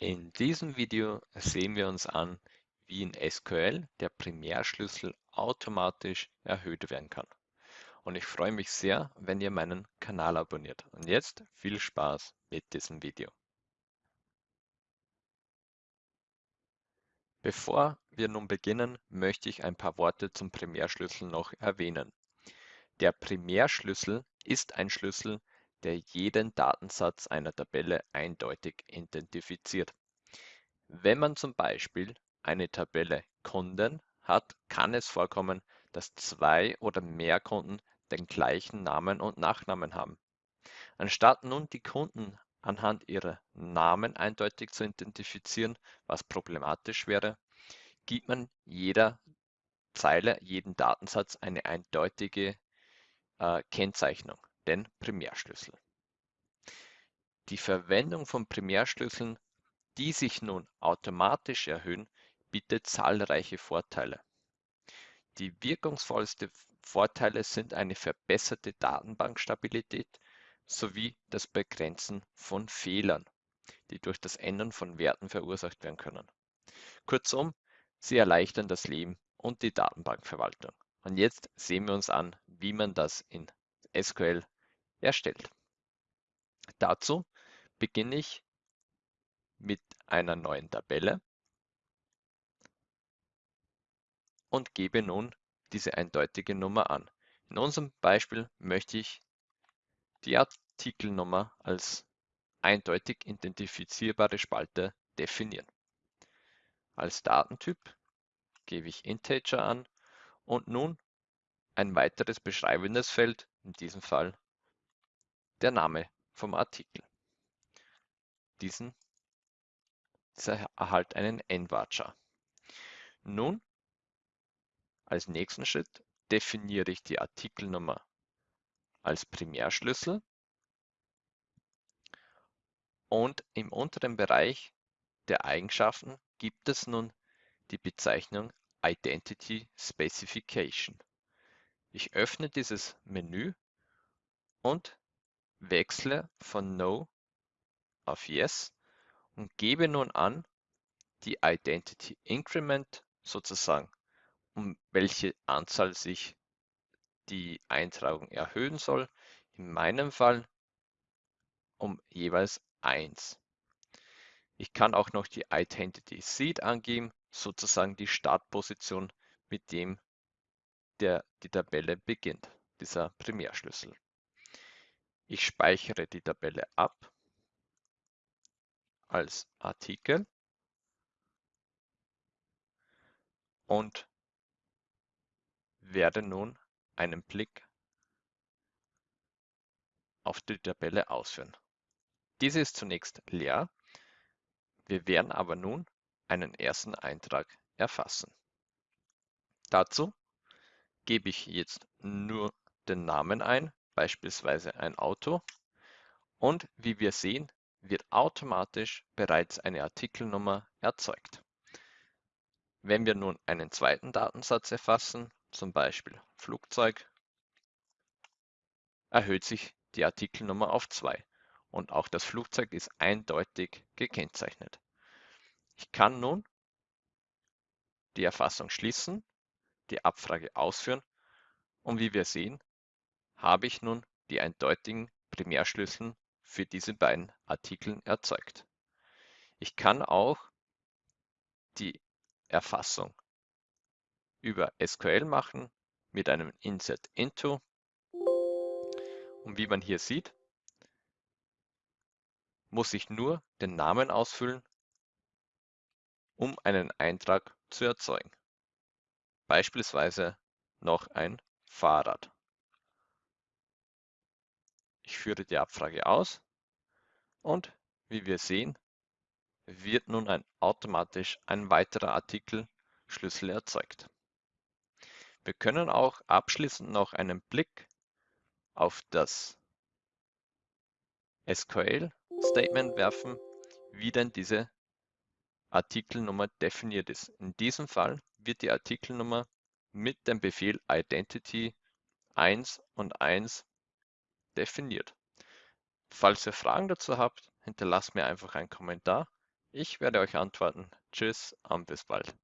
In diesem Video sehen wir uns an, wie in SQL der Primärschlüssel automatisch erhöht werden kann. Und ich freue mich sehr, wenn ihr meinen Kanal abonniert. Und jetzt viel Spaß mit diesem Video. Bevor wir nun beginnen, möchte ich ein paar Worte zum Primärschlüssel noch erwähnen. Der Primärschlüssel ist ein Schlüssel, der jeden Datensatz einer Tabelle eindeutig identifiziert. Wenn man zum Beispiel eine Tabelle Kunden hat, kann es vorkommen, dass zwei oder mehr Kunden den gleichen Namen und Nachnamen haben. Anstatt nun die Kunden anhand ihrer Namen eindeutig zu identifizieren, was problematisch wäre, gibt man jeder Zeile, jeden Datensatz eine eindeutige äh, Kennzeichnung den Primärschlüssel. Die Verwendung von Primärschlüsseln, die sich nun automatisch erhöhen, bietet zahlreiche Vorteile. Die wirkungsvollsten Vorteile sind eine verbesserte Datenbankstabilität sowie das Begrenzen von Fehlern, die durch das Ändern von Werten verursacht werden können. Kurzum, sie erleichtern das Leben und die Datenbankverwaltung. Und jetzt sehen wir uns an, wie man das in SQL erstellt. Dazu beginne ich mit einer neuen Tabelle und gebe nun diese eindeutige Nummer an. In unserem Beispiel möchte ich die Artikelnummer als eindeutig identifizierbare Spalte definieren. Als Datentyp gebe ich Integer an und nun ein weiteres beschreibendes Feld, in diesem Fall der Name vom Artikel. Diesen erhält einen n-Varchar. Nun, als nächsten Schritt definiere ich die Artikelnummer als Primärschlüssel und im unteren Bereich der Eigenschaften gibt es nun die Bezeichnung Identity Specification. Ich öffne dieses Menü und wechsle von No auf Yes und gebe nun an, die Identity Increment sozusagen, um welche Anzahl sich die Eintragung erhöhen soll. In meinem Fall um jeweils 1. Ich kann auch noch die Identity Seed angeben, sozusagen die Startposition, mit dem der die Tabelle beginnt, dieser Primärschlüssel. Ich speichere die Tabelle ab als Artikel und werde nun einen Blick auf die Tabelle ausführen. Diese ist zunächst leer. Wir werden aber nun einen ersten Eintrag erfassen. Dazu gebe ich jetzt nur den Namen ein beispielsweise ein Auto. Und wie wir sehen, wird automatisch bereits eine Artikelnummer erzeugt. Wenn wir nun einen zweiten Datensatz erfassen, zum Beispiel Flugzeug, erhöht sich die Artikelnummer auf 2 und auch das Flugzeug ist eindeutig gekennzeichnet. Ich kann nun die Erfassung schließen, die Abfrage ausführen und wie wir sehen, habe ich nun die eindeutigen Primärschlüssel für diese beiden Artikel erzeugt. Ich kann auch die Erfassung über SQL machen mit einem Insert into. Und wie man hier sieht, muss ich nur den Namen ausfüllen, um einen Eintrag zu erzeugen. Beispielsweise noch ein Fahrrad. Ich führe die Abfrage aus und wie wir sehen, wird nun ein, automatisch ein weiterer Artikelschlüssel erzeugt. Wir können auch abschließend noch einen Blick auf das SQL-Statement werfen, wie denn diese Artikelnummer definiert ist. In diesem Fall wird die Artikelnummer mit dem Befehl identity 1 und 1 definiert. Falls ihr Fragen dazu habt, hinterlasst mir einfach einen Kommentar. Ich werde euch antworten. Tschüss und bis bald.